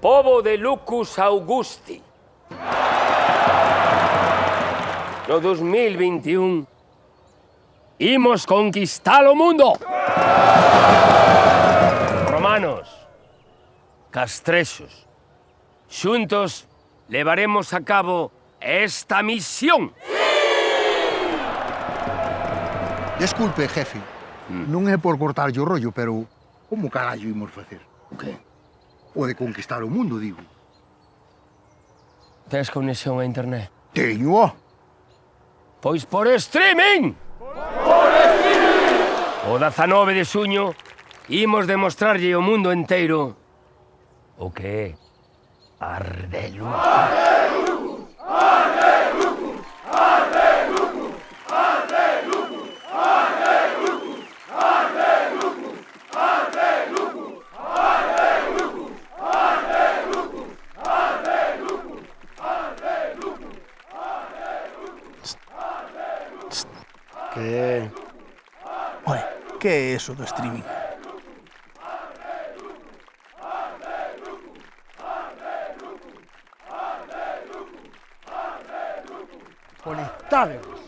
Povo de Lucus Augusti. No 2021 imos conquistar o mundo. Romanos, castrexos, xuntos levaremos a cabo esta misión. Desculpe, jefe. Mm. Non é por cortarlle o rollo, pero como carallo imos facer? O okay. que? O de conquistar o mundo, digo. Tens conexión a internet? Teño. Pois por streaming! Por streaming! O 19 de suño imos demostrarlle ao mundo enteiro o que é Ardelo. Ardelo! Bien. Oye, ¿qué es eso do streaming? Conectadevos.